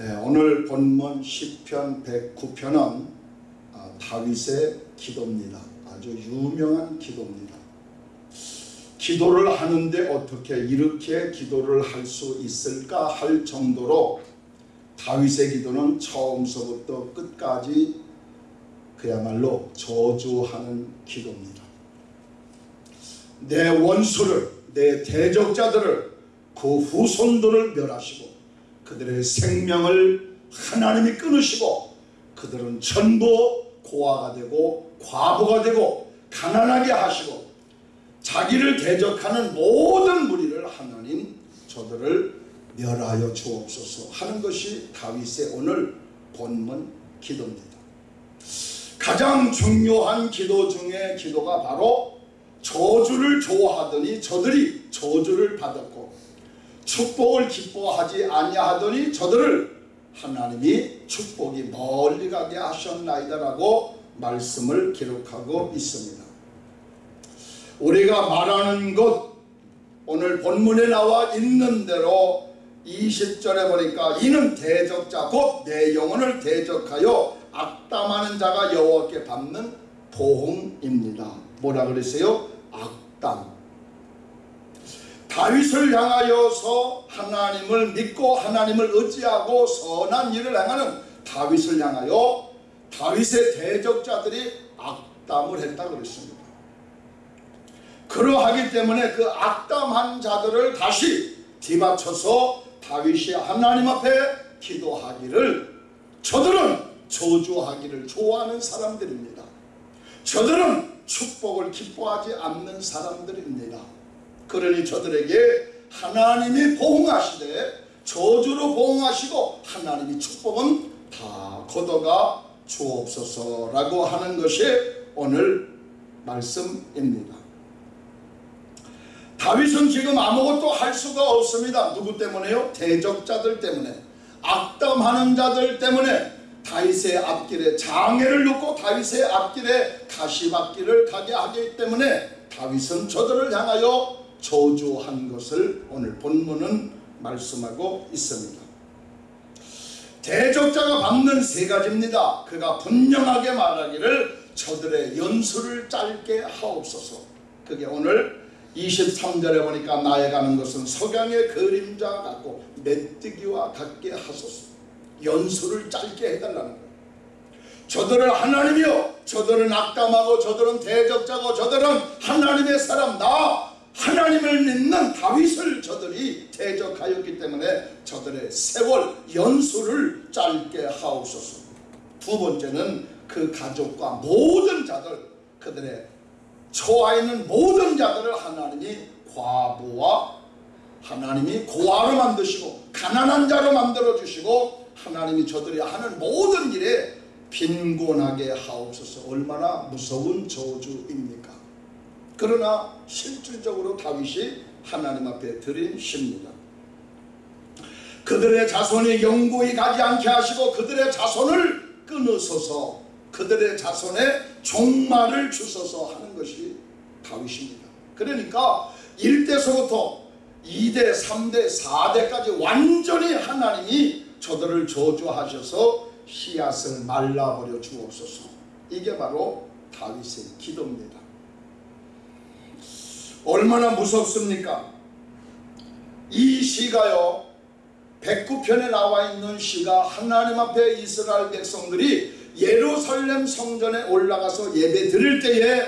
예, 오늘 본문 10편 109편은 아, 다윗의 기도입니다. 아주 유명한 기도입니다. 기도를 하는데 어떻게 이렇게 기도를 할 수 있을까 할 정도로 다윗의 기도는 처음서부터 끝까지 그야말로 저주하는 기도입니다. 내 원수를 내 대적자들을 그 후손들을 멸하시고 그들의 생명을 하나님이 끊으시고 그들은 전부 고아가 되고 과부가 되고 가난하게 하시고 자기를 대적하는 모든 무리를 하나님 저들을 멸하여 주옵소서 하는 것이 다윗의 오늘 본문 기도입니다. 가장 중요한 기도 중에 기도가 바로 저주를 좋아하더니 저들이 저주를 받았고 축복을 기뻐하지 아니하더니 저들을 하나님이 축복이 멀리 가게 하셨나이다라고 말씀을 기록하고 있습니다. 우리가 말하는 것 오늘 본문에 나와 있는 대로 20절에 보니까 이는 대적자 곧 내 영혼을 대적하여 악담하는 자가 여호와께 받는 보응입니다. 뭐라 그랬어요? 악담. 다윗을 향하여서 하나님을 믿고 하나님을 의지하고 선한 일을 행하는 다윗을 향하여 다윗의 대적자들이 악담을 했다 그랬습니다. 그러하기 때문에 그 악담한 자들을 다시 뒤바쳐서 다윗이 하나님 앞에 기도하기를 저들은 저주하기를 좋아하는 사람들입니다. 저들은 축복을 기뻐하지 않는 사람들입니다. 그러니 저들에게 하나님이 보응하시되 저주로 보응하시고 하나님이 축복은 다 걷어가 주옵소서라고 하는 것이 오늘 말씀입니다. 다윗은 지금 아무것도 할 수가 없습니다. 누구 때문에요? 대적자들 때문에 악담하는 자들 때문에 다윗의 앞길에 장애를 놓고 다윗의 앞길에 가시밭길을 가게 하기 때문에 다윗은 저들을 향하여 저주한 것을 오늘 본문은 말씀하고 있습니다. 대적자가 받는 세 가지입니다. 그가 분명하게 말하기를 저들의 연수를 짧게 하옵소서. 그게 오늘 23절에 보니까 나에 가는 것은 석양의 그림자 같고 메뚜기와 같게 하소서. 연수를 짧게 해달라는 거예요. 저들은 하나님이요. 저들은 악담하고 저들은 대적자고 저들은 하나님의 사람 나 하나님을 믿는 다윗을 저들이 대적하였기 때문에 저들의 세월 연수를 짧게 하옵소서. 두 번째는 그 가족과 모든 자들 그들의 처하 있는 모든 자들을 하나님이 과부와 하나님이 고아로 만드시고 가난한 자로 만들어 주시고 하나님이 저들이 하는 모든 일에 빈곤하게 하옵소서 얼마나 무서운 저주입니까 그러나 실질적으로 다윗이 하나님 앞에 드린 시입니다. 그들의 자손이 영구히 가지 않게 하시고 그들의 자손을 끊으소서. 그들의 자손의 종말을 주소서 하는 것이 다윗입니다. 그러니까 1대서부터 2대, 3대, 4대까지 완전히 하나님이 저들을 저주하셔서 씨앗을 말라버려 주옵소서. 이게 바로 다윗의 기도입니다 얼마나 무섭습니까 이 시가요 109편에 나와 있는 시가 하나님 앞에 이스라엘 백성들이 예루살렘 성전에 올라가서 예배 드릴 때에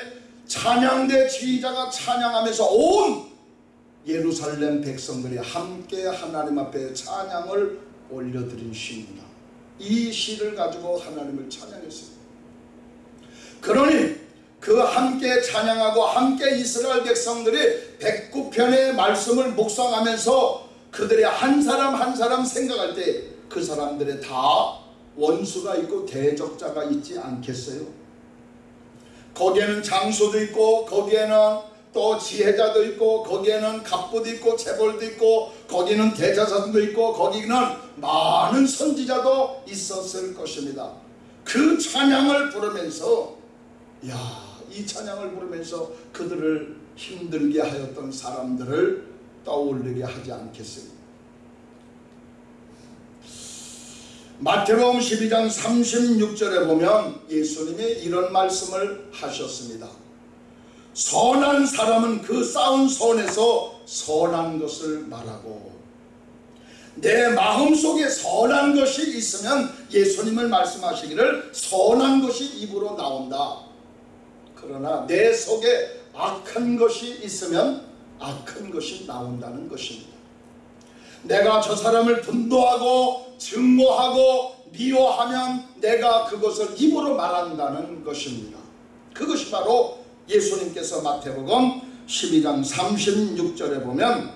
찬양대 지휘자가 찬양하면서 온 예루살렘 백성들이 함께 하나님 앞에 찬양을 올려드린 시입니다. 이 시를 가지고 하나님을 찬양했습니다. 그러니 그 함께 찬양하고 함께 이스라엘 백성들이 109편의 말씀을 묵상하면서 그들의 한 사람 한 사람 생각할 때 그 사람들의 다 원수가 있고 대적자가 있지 않겠어요? 거기에는 장소도 있고 거기에는 또 지혜자도 있고 거기에는 갑부도 있고 재벌도 있고 거기는 대자사도 있고 거기는 많은 선지자도 있었을 것입니다. 그 찬양을 부르면서 야 이 찬양을 부르면서 그들을 힘들게 하였던 사람들을 떠올리게 하지 않겠어요. 마태복음 12장 36절에 보면 예수님이 이런 말씀을 하셨습니다. 선한 사람은 그 쌓은 손에서 선한 것을 말하고 내 마음속에 선한 것이 있으면 예수님을 말씀하시기를 선한 것이 입으로 나온다. 그러나 내 속에 악한 것이 있으면 악한 것이 나온다는 것입니다. 내가 저 사람을 분노하고 증오하고 미워하면 내가 그것을 입으로 말한다는 것입니다. 그것이 바로 예수님께서 마태복음 12장 36절에 보면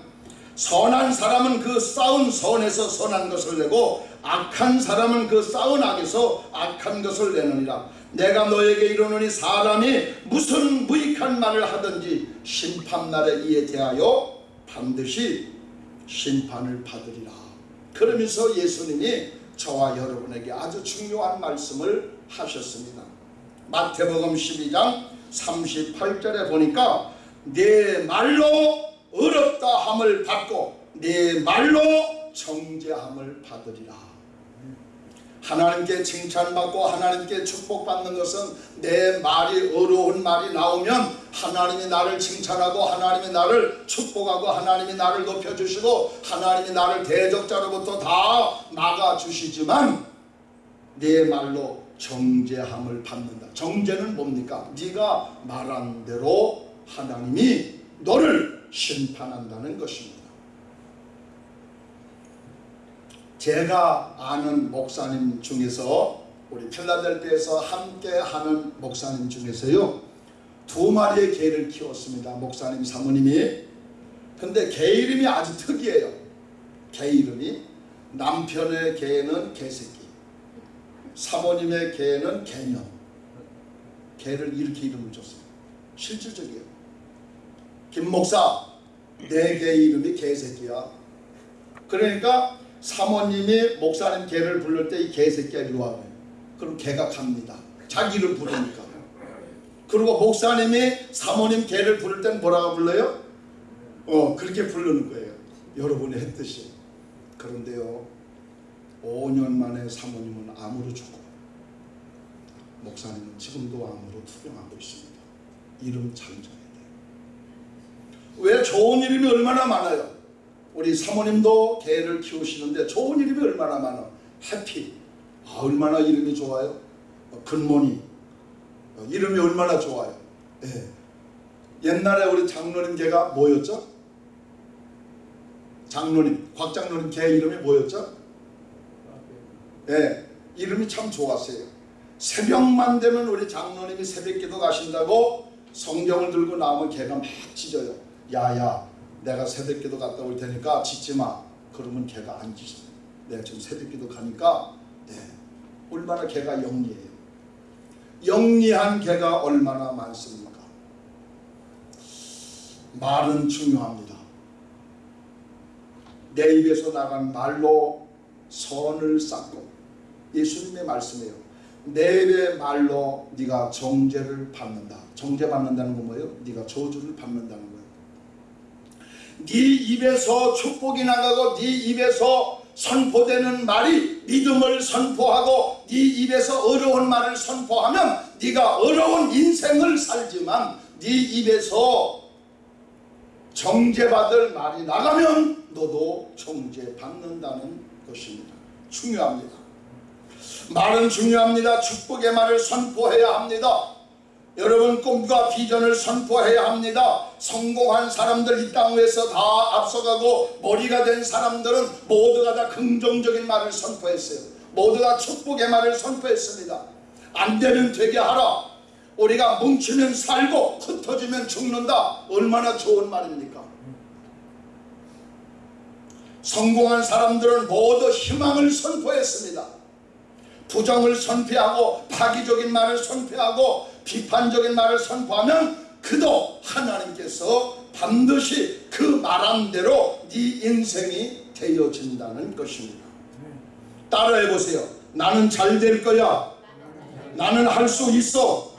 선한 사람은 그 쌓은 선에서 선한 것을 내고 악한 사람은 그 쌓은 악에서 악한 것을 내느니라. 내가 너에게 이르노니 사람이 무슨 무익한 말을 하든지 심판날에 이에 대하여 반드시 심판을 받으리라. 그러면서 예수님이 저와 여러분에게 아주 중요한 말씀을 하셨습니다. 마태복음 12장 38절에 보니까 내 말로 어렵다 함을 받고 내 말로 정죄함을 받으리라. 하나님께 칭찬받고 하나님께 축복받는 것은 내 말이 어려운 말이 나오면 하나님이 나를 칭찬하고 하나님이 나를 축복하고 하나님이 나를 높여주시고 하나님이 나를 대적자로부터 다 막아주시지만 내 말로 정죄함을 받는다. 정죄는 뭡니까? 네가 말한 대로 하나님이 너를 심판한다는 것입니다. 제가 아는 목사님 중에서 우리 필라델피아에서 함께 하는 목사님 중에서요 두 마리의 개를 키웠습니다. 목사님 사모님이 근데 개 이름이 아주 특이해요. 개 이름이 남편의 개는 개새끼 사모님의 개는 개념 개를 이렇게 이름을 줬어요. 실질적이에요. 김 목사 내 개 이름이 개새끼야. 그러니까 사모님이 목사님 개를 부를 때 이 개새끼가 이리 와. 그럼 개가 갑니다. 자기 이름 부르니까. 그리고 목사님이 사모님 개를 부를 땐 뭐라고 불러요? 어 그렇게 부르는 거예요. 여러분이 했듯이. 그런데요. 5년 만에 사모님은 암으로 죽고 목사님은 지금도 암으로 투병하고 있습니다. 이름 참 져야 돼요. 왜 좋은 이름이 얼마나 많아요? 우리 사모님도 개를 키우시는데 좋은 이름이 얼마나 많아. 해피. 아, 얼마나 이름이 좋아요. 어, 근모니. 어, 이름이 얼마나 좋아요. 예. 옛날에 우리 장로님 개가 뭐였죠? 장로님, 곽 장로님 개 이름이 뭐였죠? 예. 이름이 참 좋았어요. 새벽만 되면 우리 장로님이 새벽기도 가신다고 성경을 들고 나오면 개가 막 짖어요. 야야 내가 새벽기도 갔다 올 테니까 짖지 마. 그러면 개가 안 짖어요. 내가 지금 새벽기도 가니까 네. 얼마나 개가 영리해요. 영리한 개가 얼마나 많습니까? 말은 중요합니다. 내 입에서 나간 말로 선을 쌓고 예수님의 말씀이에요. 내 입의 말로 네가 정죄를 받는다. 정죄 받는다는 건 뭐예요? 네가 저주를 받는다는 거예요. 네 입에서 축복이 나가고 네 입에서 선포되는 말이 믿음을 선포하고 네 입에서 어려운 말을 선포하면 네가 어려운 인생을 살지만 네 입에서 정죄받을 말이 나가면 너도 정죄받는다는 것입니다. 중요합니다. 말은 중요합니다. 축복의 말을 선포해야 합니다. 여러분 꿈과 비전을 선포해야 합니다. 성공한 사람들 이땅 위에서 다 앞서가고 머리가 된 사람들은 모두가 다 긍정적인 말을 선포했어요. 모두가 축복의 말을 선포했습니다. 안 되면 되게 하라. 우리가 뭉치면 살고 흩어지면 죽는다. 얼마나 좋은 말입니까? 성공한 사람들은 모두 희망을 선포했습니다. 부정을 선포하고 파기적인 말을 선포하고 비판적인 말을 선포하면 그도 하나님께서 반드시 그 말한 대로 네 인생이 되어진다는 것입니다. 따라해 보세요. 나는 잘 될 거야. 나는 할 수 있어.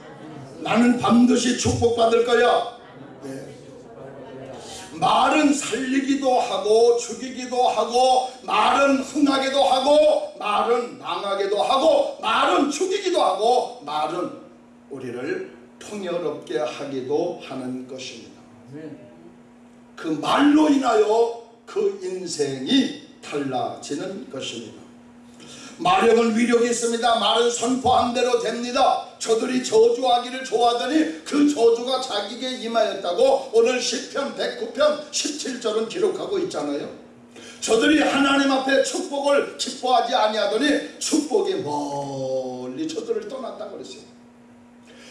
나는 반드시 축복받을 거야. 네. 말은 살리기도 하고 죽이기도 하고 말은 흥하게도 하고 말은 망하게도 하고 말은 죽이기도 하고 말은 우리를 풍요롭게 하기도 하는 것입니다. 그 말로 인하여 그 인생이 달라지는 것입니다. 마력은 위력이 있습니다. 말은 선포한 대로 됩니다. 저들이 저주하기를 좋아하더니 그 저주가 자기에게 임하였다고 오늘 10편 109편 17절은 기록하고 있잖아요. 저들이 하나님 앞에 축복을 기뻐하지 아니하더니 축복이 멀리 저들을 떠났다 그랬어요.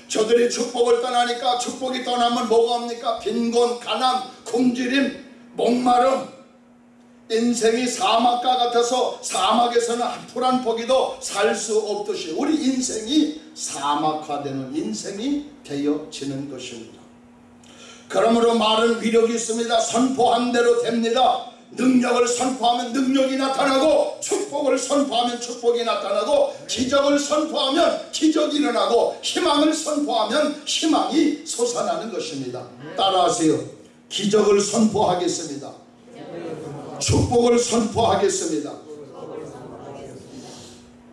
저들이 축복을 떠나니까 축복이 떠나면 뭐가 옵니까? 빈곤, 가난, 굶주림, 목마름, 인생이 사막과 같아서 사막에서는 풀한 포기도 살 수 없듯이 우리 인생이 사막화되는 인생이 되어지는 것입니다. 그러므로 말은 위력이 있습니다. 선포한 대로 됩니다. 능력을 선포하면 능력이 나타나고 축복을 선포하면 축복이 나타나고 기적을 선포하면 기적이 일어나고 희망을 선포하면 희망이 솟아나는 것입니다. 따라하세요. 기적을 선포하겠습니다. 축복을 선포하겠습니다.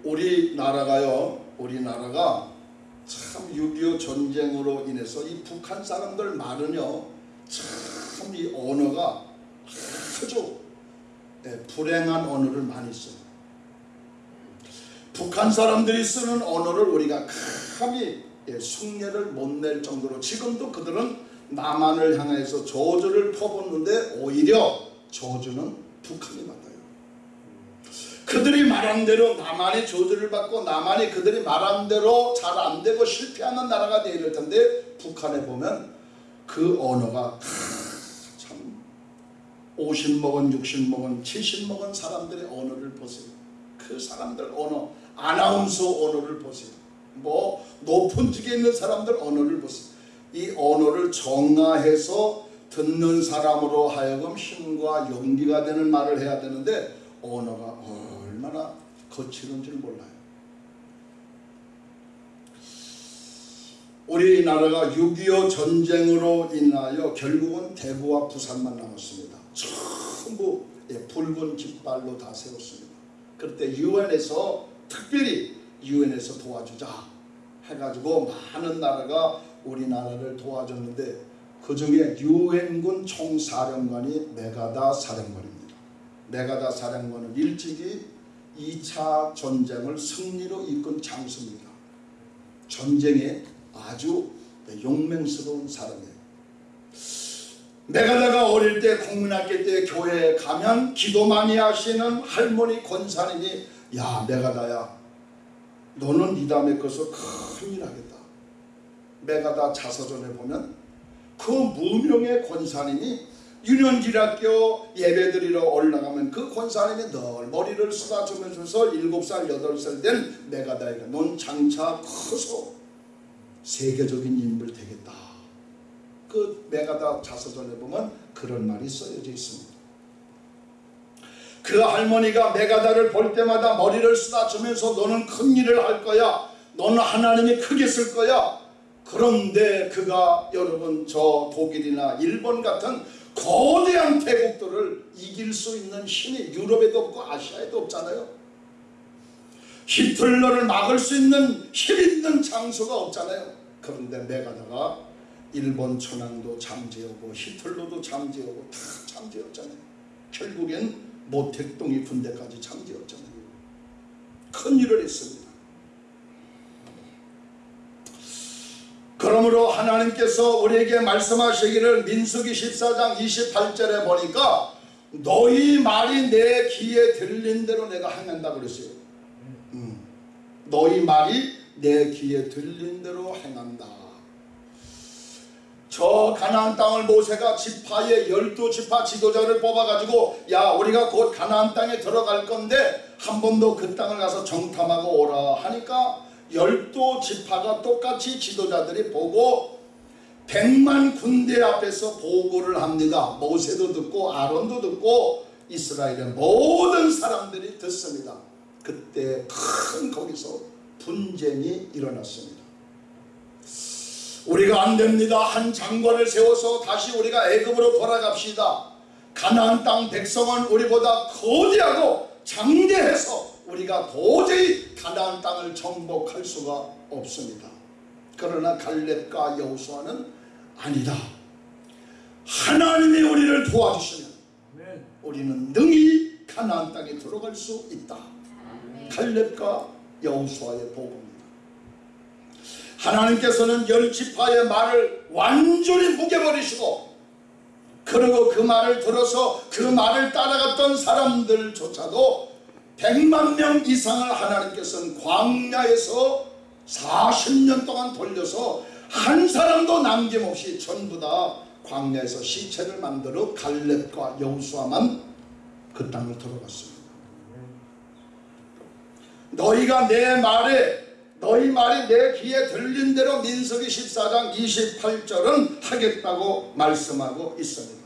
우리나라가요. 우리나라가 참 6.25 전쟁으로 인해서 이 북한 사람들 말은요. 참 이 언어가 아주 예, 불행한 언어를 많이 써요. 북한 사람들이 쓰는 언어를 우리가 감히 예, 숭례를 못 낼 정도로 지금도 그들은 남한을 향해서 저주를 퍼붓는데 오히려 저주는 북한이 받아요. 그들이 말한 대로 남한이 저주를 받고 남한이 그들이 말한 대로 잘 안 되고 실패하는 나라가 되어 이럴 텐데 북한에 보면 그 언어가 참 50먹은 60먹은 70먹은 사람들의 언어를 보세요. 그 사람들 언어 아나운서 언어를 보세요. 뭐 높은 직에 있는 사람들 언어를 보세요. 이 언어를 정화해서 듣는 사람으로 하여금 힘과 용기가 되는 말을 해야 되는데 언어가 얼마나 거칠은 줄 몰라요. 우리나라가 6.25 전쟁으로 인하여 결국은 대구와 부산만 남았습니다. 전부 예, 붉은 깃발로 다 세웠습니다. 그때 유엔에서 특별히 유엔에서 도와주자 해가지고 많은 나라가 우리나라를 도와줬는데 그 중에 유엔군 총사령관이 메가다 사령관입니다. 메가다 사령관은 일찍이 2차 전쟁을 승리로 이끈 장수입니다. 전쟁에 아주 용맹스러운 사람이에요. 메가다가 어릴 때 국민학교 때 교회에 가면 기도 많이 하시는 할머니 권사님이 야 메가다야 너는 이 다음에 것을 큰일 하겠다. 메가다 자서전에 보면 그 무명의 권사님이 유년기락교 예배드리러 올라가면 그 권사님이 늘 머리를 쏟아주면서 7살 8살 된 메가다이가 넌 장차 커서 세계적인 인물 되겠다. 그 메가다 자서전에 보면 그런 말이 써여져 있습니다. 그 할머니가 메가다를 볼 때마다 머리를 쏟아주면서 너는 큰 일을 할 거야. 너는 하나님이 크게 쓸 거야. 그런데 그가 여러분 저 독일이나 일본 같은 거대한 대국들을 이길 수 있는 힘이 유럽에도 없고 아시아에도 없잖아요. 히틀러를 막을 수 있는 힘 있는 장소가 없잖아요. 그런데 메가다가 일본 천황도 잠재우고 히틀러도 잠재우고 다 잠재웠잖아요. 결국엔 모택동이 군대까지 잠재웠잖아요. 큰 일을 했습니다. 그러므로 하나님께서 우리에게 말씀하시기를 민수기 14장 28절에 보니까 너희 말이 내 귀에 들린 대로 내가 행한다 그랬어요. 음. 너희 말이 내 귀에 들린 대로 행한다. 저 가나안 땅을 모세가 지파의 열두 지파 지도자를 뽑아가지고 야 우리가 곧 가나안 땅에 들어갈 건데 한 번도 그 땅을 가서 정탐하고 오라 하니까 열두 지파가 똑같이 지도자들이 보고 백만 군대 앞에서 보고를 합니다. 모세도 듣고 아론도 듣고 이스라엘의 모든 사람들이 듣습니다. 그때 큰 거기서 분쟁이 일어났습니다. 우리가 안 됩니다. 한 장관을 세워서 다시 우리가 애굽으로 돌아갑시다. 가나안 땅 백성은 우리보다 거대하고 장대해서 우리가 도저히 가나안 땅을 정복할 수가 없습니다. 그러나 갈렙과 여호수아는 아니다. 하나님이 우리를 도와주시면 우리는 능히 가나안 땅에 들어갈 수 있다. 갈렙과 여호수아의 복음입니다. 하나님께서는 열 지파의 말을 완전히 묵여버리시고 그리고 그 말을 들어서 그 말을 따라갔던 사람들조차도 100만 명 이상을 하나님께서는 광야에서 40년 동안 돌려서 한 사람도 남김없이 전부 다 광야에서 시체를 만들어 갈렙과 여호수아만 그 땅을 들어갔습니다. 너희가 내 말에 너희 말이 내 귀에 들린 대로 민석이 14장 28절은 하겠다고 말씀하고 있습니다.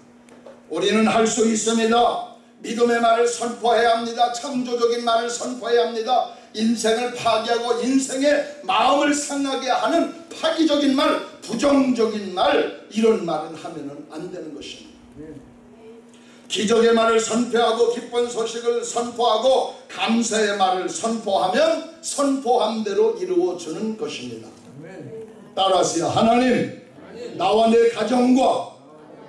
우리는 할 수 있습니다. 믿음의 말을 선포해야 합니다. 창조적인 말을 선포해야 합니다. 인생을 파괴하고 인생의 마음을 상하게 하는 파기적인 말, 부정적인 말 이런 말은 하면은 안 되는 것입니다. 기적의 말을 선포하고 기쁜 소식을 선포하고 감사의 말을 선포하면 선포한 대로 이루어지는 것입니다. 따라하세요. 하나님, 나와 내 가정과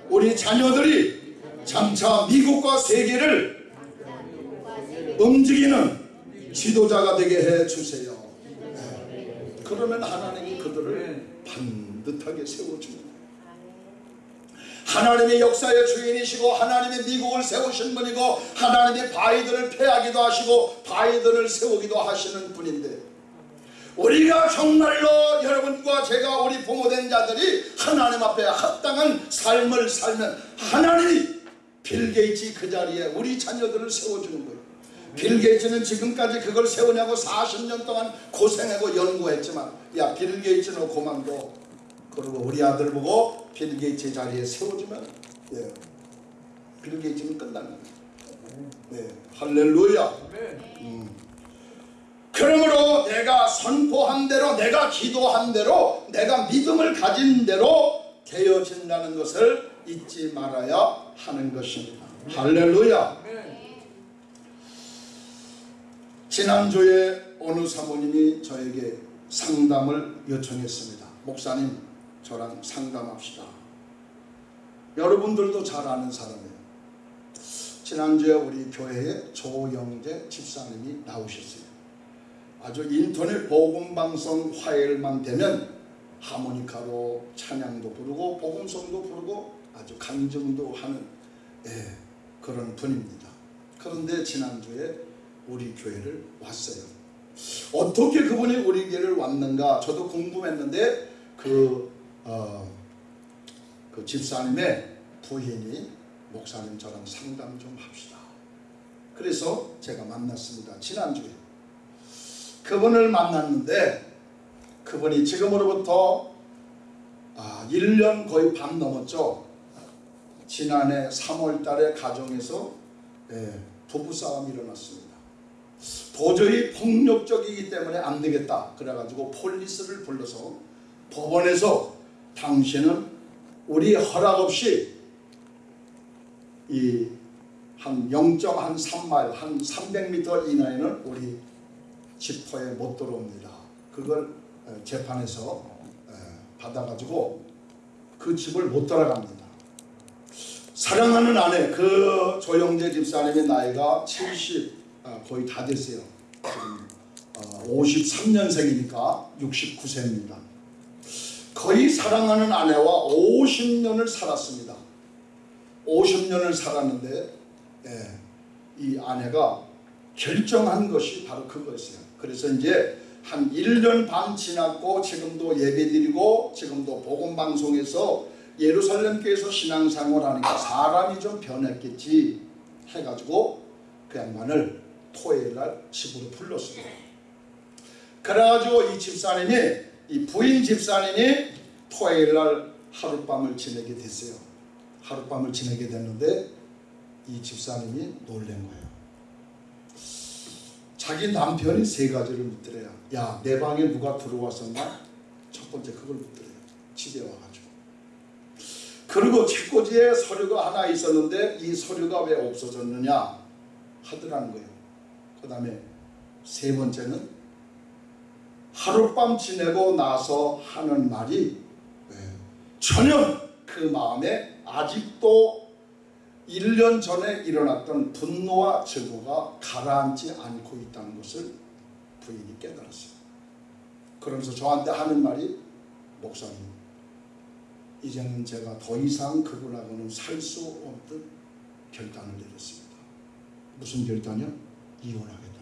우리 자녀들이 장차 미국과 세계를 움직이는 지도자가 되게 해 주세요. 네. 그러면 하나님이 그들을 반듯하게 세워줍니다. 하나님이 역사의 주인이시고 하나님이 미국을 세우신 분이고 하나님이 바이든을 패하기도 하시고 바이든을 세우기도 하시는 분인데 우리가 정말로 여러분과 제가 우리 부모된 자들이 하나님 앞에 합당한 삶을 살면 하나님이 빌 게이츠 그 자리에 우리 자녀들을 세워주는 거예요. 빌 게이츠는 지금까지 그걸 세우냐고 40년 동안 고생하고 연구했지만 야 빌 게이츠는 그만둬 그리고 우리 아들 보고 빌 게이츠 자리에 세워주면 예, 빌 게이츠는 끝납니다. 네, 할렐루야. 음. 그러므로 내가 선포한 대로 내가 기도한 대로 내가 믿음을 가진 대로 되어진다는 것을 잊지 말아야 하는 것입니다. 할렐루야. 지난주에 어느 사모님이 저에게 상담을 요청했습니다. 목사님, 저랑 상담합시다. 여러분들도 잘 아는 사람이에요. 지난주에 우리 교회에 조영재 집사님이 나오셨어요. 아주 인터넷 복음방송 화요일만 되면 하모니카로 찬양도 부르고 복음성도 부르고 아주 간증도 하는 예, 그런 분입니다. 그런데 지난주에 우리 교회를 왔어요. 어떻게 그분이 우리 교회를 왔는가 저도 궁금했는데 그, 어, 그 집사님의 부인이 목사님 저랑 상담 좀 합시다. 그래서 제가 만났습니다. 지난주에. 그분을 만났는데 그분이 지금으로부터 아, 1년 거의 반 넘었죠. 지난해 3월 달에 가정에서 예, 부부싸움이 일어났습니다. 도저히 폭력적이기 때문에 안 되겠다. 그래가지고 폴리스를 불러서 법원에서 당신은 우리 허락 없이 이 한 0.3마일 한 300m 이내에는 우리 집터에 못 들어옵니다. 그걸 재판에서 받아가지고 그 집을 못 들어갑니다. 사랑하는 아내 그 조영재 집사님의 나이가 70 거의 다 됐어요. 지금 53년생이니까 69세입니다. 거의 사랑하는 아내와 50년을 살았습니다. 50년을 살았는데 예, 이 아내가 결정한 것이 바로 그거였어요. 그래서 이제 한 1년 반 지났고 지금도 예배드리고 지금도 복음방송에서 예루살렘 교회에서 신앙생활 하니까 사람이 좀 변했겠지 해가지고 그 양반을 토요일날 집으로 불렀습니다. 그래가지고 이 집사님이 이 부인 집사님이 토요일날 하룻밤을 지내게 됐어요. 하룻밤을 지내게 됐는데 이 집사님이 놀란 거예요. 자기 남편이 세 가지를 묻더래요. 야, 내 방에 누가 들어왔었나? 첫 번째 그걸 묻더래요. 집에 와가지고 그리고 책꽂이에 서류가 하나 있었는데 이 서류가 왜 없어졌느냐 하더라는 거예요. 그 다음에 세 번째는 하룻밤 지내고 나서 하는 말이 네, 전혀 그 마음에 아직도 1년 전에 일어났던 분노와 증오가 가라앉지 않고 있다는 것을 부인이 깨달았어요. 그러면서 저한테 하는 말이 목사님 이제는 제가 더 이상 그분하고는 살 수 없는 결단을 내렸습니다. 무슨 결단이요? 이혼하겠다는 거예요.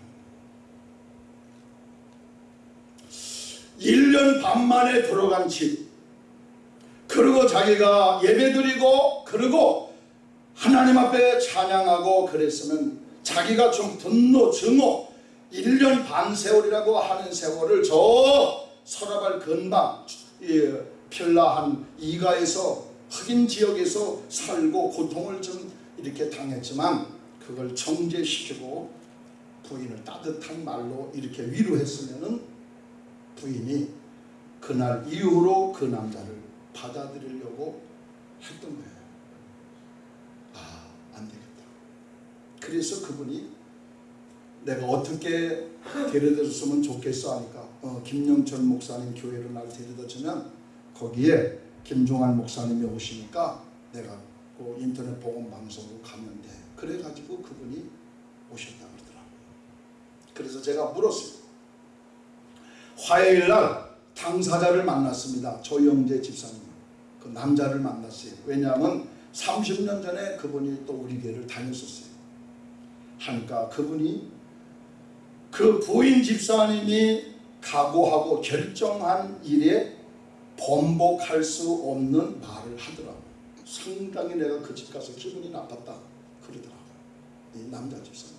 1년 반 만에 들어간 집. 그리고 자기가 예배드리고 그리고 하나님 앞에 찬양하고 그랬으면 자기가 좀 분노 증오 1년 반 세월이라고 하는 세월을 저 서라발 근방 필라한 이가에서 흑인 지역에서 살고 고통을 좀 이렇게 당했지만 그걸 정제시키고 부인을 따뜻한 말로 이렇게 위로했으면은 부인이 그날 이후로 그 남자를 받아들이려고 했던 거예요. 아, 안 되겠다. 그래서 그분이 내가 어떻게 데려다 줬으면 좋겠어 하니까 어, 김영철 목사님 교회로 날 데려다 주면 거기에 김종환 목사님이 오시니까 내가 그 인터넷 복음 방송으로 가면 돼. 그래가지고 그분이 오셨다 그러더라고요. 그래서 제가 물었어요. 화요일 날 당사자를 만났습니다. 조영재 집사님. 그 남자를 만났어요. 왜냐하면 30년 전에 그분이 또 우리 교회를 다녔었어요. 하니까 그분이 그 부인 집사님이 각오하고 결정한 일에 번복할 수 없는 말을 하더라고요. 상당히 내가 그 집 가서 기분이 나빴다 그러더라고요. 이 남자 집사님.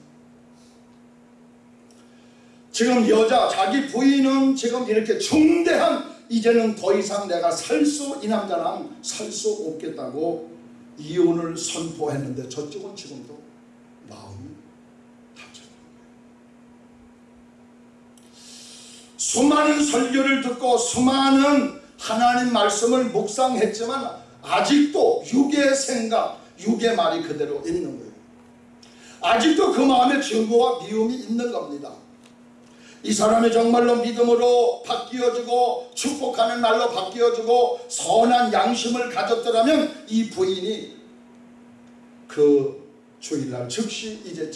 지금 여자 자기 부인은 지금 이렇게 중대한 이제는 더 이상 내가 살 수 이 남자랑 살 수 없겠다고 이혼을 선포했는데 저쪽은 지금도 마음이 다쳤던 거예요. 수많은 설교를 듣고 수많은 하나님 말씀을 묵상했지만 아직도 육의 생각, 육의 말이 그대로 있는 거예요. 아직도 그 마음에 증오와 미움이 있는 겁니다. 이 사람이 정말로 믿음으로 바뀌어지고 축복하는 날로 바뀌어지고 선한 양심을 가졌더라면 이 부인이 그 주일날 즉시 이제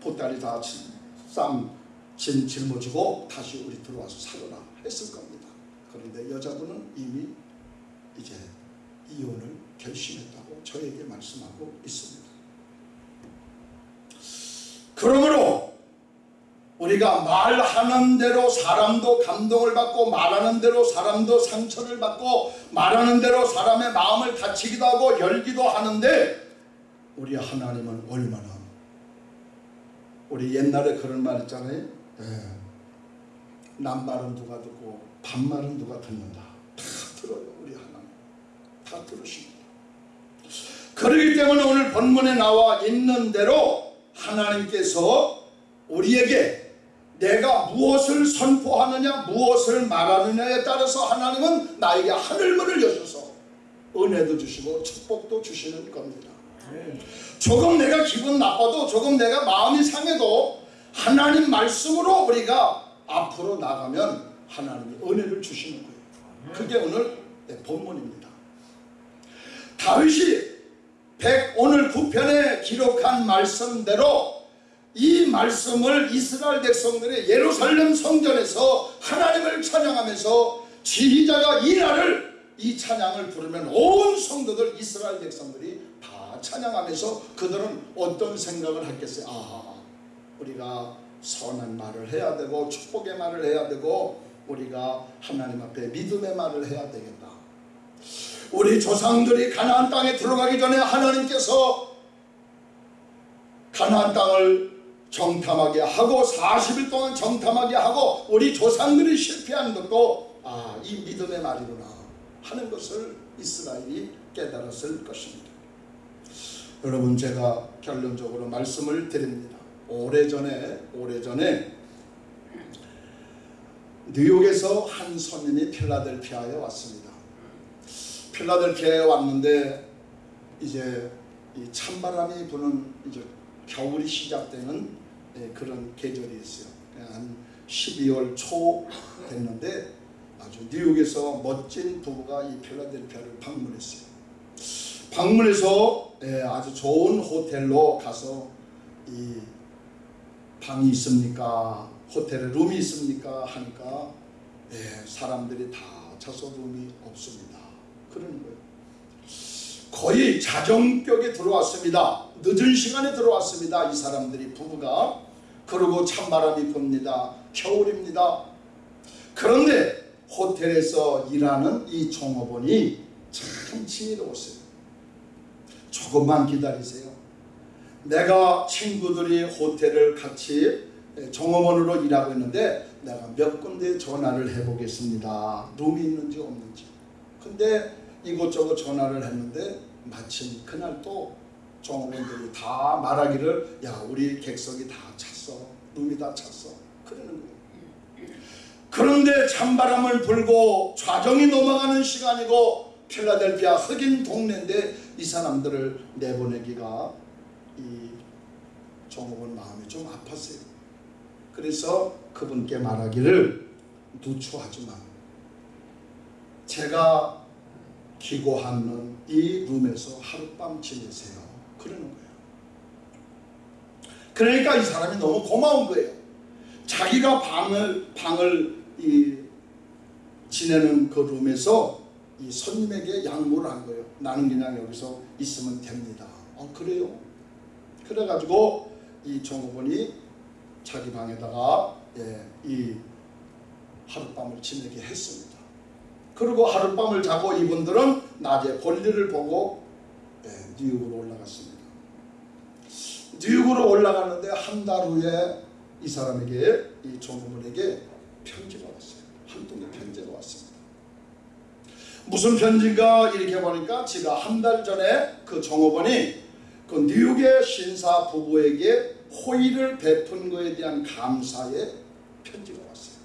보따리 다쌈 짊어지고 다시 우리 들어와서 살아라 했을 겁니다. 그런데 여자분은 이미 이제 이혼을 결심했다고 저에게 말씀하고 있습니다. 그러므로 우리가 말하는 대로 사람도 감동을 받고 말하는 대로 사람도 상처를 받고 말하는 대로 사람의 마음을 다치기도 하고 열기도 하는데 우리 하나님은 얼마나 우리 옛날에 그런 말 있잖아요. 네. 남말은 누가 듣고 반말은 누가 듣는다. 다 들어요 우리 하나님. 다 들으십니다. 그러기 때문에 오늘 본문에 나와 있는 대로 하나님께서 우리에게 내가 무엇을 선포하느냐 무엇을 말하느냐에 따라서 하나님은 나에게 하늘문을 여셔서 은혜도 주시고 축복도 주시는 겁니다. 조금 내가 기분 나빠도 조금 내가 마음이 상해도 하나님 말씀으로 우리가 앞으로 나가면 하나님이 은혜를 주시는 거예요. 그게 오늘 본문입니다. 다윗이 100 오늘 9편에 기록한 말씀대로 이 말씀을 이스라엘 백성들의 예루살렘 성전에서 하나님을 찬양하면서 지휘자가 이 날을 이 찬양을 부르면 온 성도들 이스라엘 백성들이 다 찬양하면서 그들은 어떤 생각을 했겠어요? 아 우리가 선한 말을 해야 되고 축복의 말을 해야 되고 우리가 하나님 앞에 믿음의 말을 해야 되겠다. 우리 조상들이 가나안 땅에 들어가기 전에 하나님께서 가나안 땅을 정탐하게 하고 40일 동안 정탐하게 하고 우리 조상들이 실패한 것도 아 이 믿음의 말이구나 하는 것을 이스라엘이 깨달았을 것입니다. 여러분 제가 결론적으로 말씀을 드립니다. 오래전에 오래전에 뉴욕에서 한 손님이 필라델피아에 왔습니다. 필라델피아에 왔는데 이제 이 찬바람이 부는 이제 겨울이 시작되는 예, 그런 계절이 있어요. 한 12월 초 됐는데 아주 뉴욕에서 멋진 부부가 이 필라델피아를 방문했어요. 방문해서 예, 아주 좋은 호텔로 가서 이 방이 있습니까? 호텔에 룸이 있습니까? 하니까 예, 사람들이 다 차서 룸이 없습니다. 그러는 거예요. 거의 자정격에 들어왔습니다. 늦은 시간에 들어왔습니다. 이 사람들이 부부가 그리고 찬바람이 붑니다. 겨울입니다. 그런데 호텔에서 일하는 이 종업원이 참 지혜로웠어요. 조금만 기다리세요. 내가 친구들이 호텔을 같이 종업원으로 일하고 있는데 내가 몇 군데 전화를 해보겠습니다. 룸이 있는지 없는지. 근데 이곳저곳 전화를 했는데 마침 그날 또 종업원들이 다 말하기를 야 우리 객석이 다 찼어. 룸이 다 찼어. 그러는 거예요. 그런데 찬바람을 불고 좌정이 넘어가는 시간이고 필라델피아 흑인 동네인데 이 사람들을 내보내기가 이 종업원 마음이 좀 아팠어요. 그래서 그분께 말하기를 누추하지만 제가 기고하는 이 룸에서 하룻밤 지내세요. 그러는 거예요. 그러니까 이 사람이 너무 고마운 거예요. 자기가 방을 방을 이 지내는 그 룸에서 이 손님에게 양보를 한 거예요. 나는 그냥 여기서 있으면 됩니다. 어 그래요? 그래가지고 이 종업원이 자기 방에다가 예, 이 하룻밤을 지내게 했습니다. 그리고 하룻밤을 자고 이분들은 낮에 볼일을 보고 예, 뉴욕으로 올라갔습니다. 뉴욕으로 올라갔는데 한 달 후에 이 사람에게 이 종업원에게 편지가 왔어요. 한 통의 편지가 왔습니다. 무슨 편지인가 이렇게 보니까 지가 한 달 전에 그 종업원이 그 뉴욕의 신사 부부에게 호의를 베푼 것에 대한 감사의 편지가 왔어요.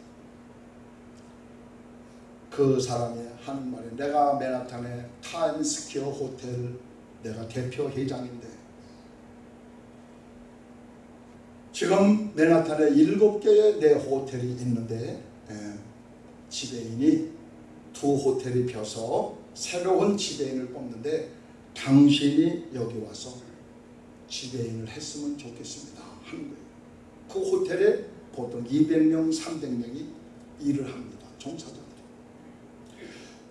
그 사람이 하는 말이 내가 맨하탄의 타임스퀘어 호텔 내가 대표 회장인데 지금 맨하탄에 일곱 개의 내 호텔이 있는데 예, 지배인이 두 호텔이 벼서 새로운 지배인을 뽑는데 당신이 여기 와서 지배인을 했으면 좋겠습니다 하는 거예요. 그 호텔에 보통 200명, 300명이 일을 합니다. 종사자들이.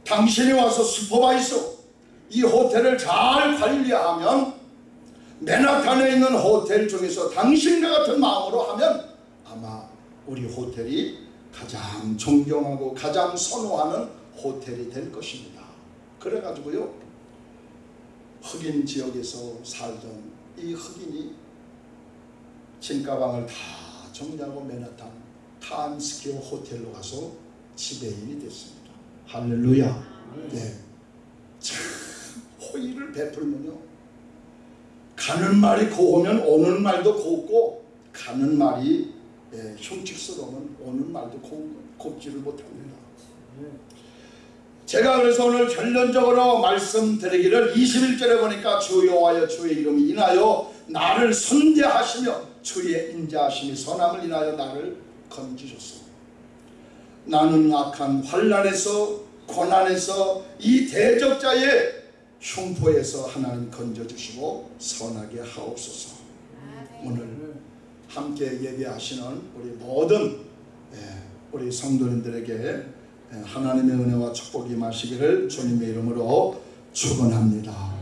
당신이 와서 슈퍼바이서 이 호텔을 잘 관리하면 맨하탄에 있는 호텔 중에서 당신과 같은 마음으로 하면 아마 우리 호텔이 가장 존경하고 가장 선호하는 호텔이 될 것입니다. 그래가지고요 흑인 지역에서 살던 이 흑인이 진가방을 다 정리하고 맨하탄 타임스퀘어 호텔로 가서 지배인이 됐습니다. 할렐루야. 네. 베풀면요. 가는 말이 고우면 오는 말도 곱고 가는 말이 예, 흉측스러우면 오는 말도 곱, 곱지를 못합니다. 제가 그래서 오늘 결론적으로 말씀드리기를 21절에 보니까 주 여호와여 주의 이름이 인하여 나를 선대하시며 주의 인자하심이 선함을 인하여 나를 건지셨소. 나는 악한 환란에서 고난에서 이 대적자의 흉포에서 하나님 건져주시고 선하게 하옵소서. 오늘 함께 예배하시는 우리 모든 예, 우리 성도님들에게 예, 하나님의 은혜와 축복이 마시기를 주님의 이름으로 축원합니다.